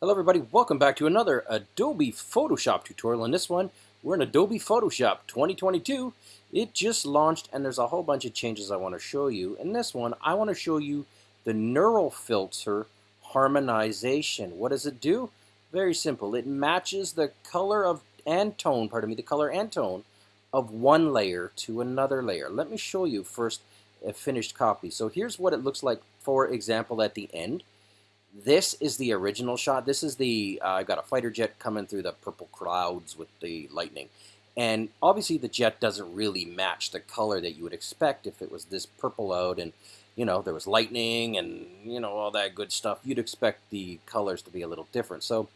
Hello everybody, welcome back to another Adobe Photoshop tutorial. In this one, we're in Adobe Photoshop 2022. It just launched and there's a whole bunch of changes I want to show you. In this one, I want to show you the Neural Filter Harmonization. What does it do? Very simple. It matches the color of and tone, pardon me, the color and tone of one layer to another layer. Let me show you first a finished copy. So here's what it looks like, for example, at the end. This is the original shot. This is the, uh, I got a fighter jet coming through the purple clouds with the lightning. And obviously the jet doesn't really match the color that you would expect if it was this purple out and, you know, there was lightning and, you know, all that good stuff. You'd expect the colors to be a little different. So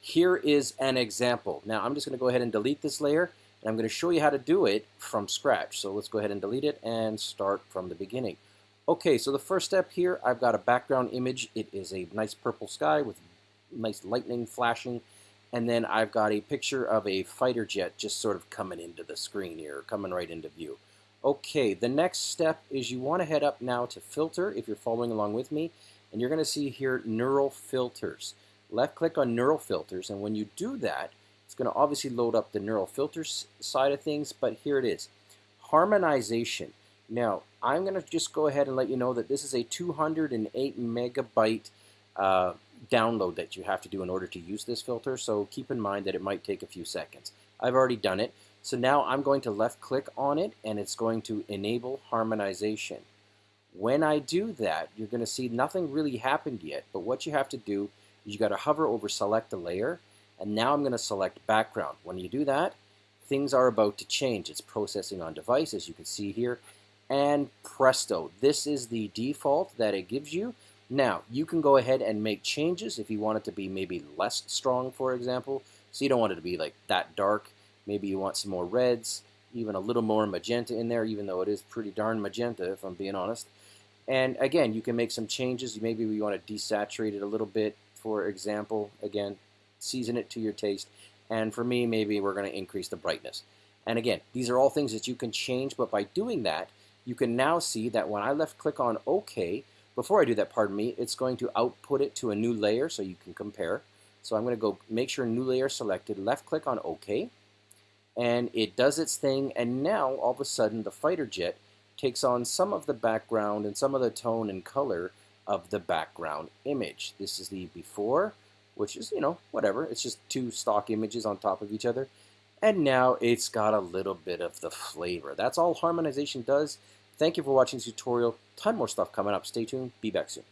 here is an example. Now I'm just going to go ahead and delete this layer and I'm going to show you how to do it from scratch. So let's go ahead and delete it and start from the beginning. Okay, so the first step here, I've got a background image. It is a nice purple sky with nice lightning flashing. And then I've got a picture of a fighter jet just sort of coming into the screen here, coming right into view. Okay, the next step is you want to head up now to Filter, if you're following along with me. And you're going to see here Neural Filters. Left click on Neural Filters, and when you do that, it's going to obviously load up the Neural Filters side of things, but here it is. Harmonization. Now, I'm going to just go ahead and let you know that this is a 208 megabyte uh, download that you have to do in order to use this filter, so keep in mind that it might take a few seconds. I've already done it, so now I'm going to left click on it and it's going to enable harmonization. When I do that, you're going to see nothing really happened yet, but what you have to do is you got to hover over select a layer, and now I'm going to select background. When you do that, things are about to change. It's processing on device, as you can see here, and presto, this is the default that it gives you. Now, you can go ahead and make changes if you want it to be maybe less strong, for example. So you don't want it to be like that dark. Maybe you want some more reds, even a little more magenta in there, even though it is pretty darn magenta, if I'm being honest. And again, you can make some changes. Maybe you want to desaturate it a little bit, for example. Again, season it to your taste. And for me, maybe we're going to increase the brightness. And again, these are all things that you can change, but by doing that, you can now see that when I left click on OK, before I do that, pardon me, it's going to output it to a new layer so you can compare. So I'm going to go make sure new layer selected, left click on OK, and it does its thing, and now all of a sudden the fighter jet takes on some of the background and some of the tone and color of the background image. This is the before, which is, you know, whatever. It's just two stock images on top of each other. And now it's got a little bit of the flavor. That's all harmonization does. Thank you for watching this tutorial. Ton more stuff coming up. Stay tuned. Be back soon.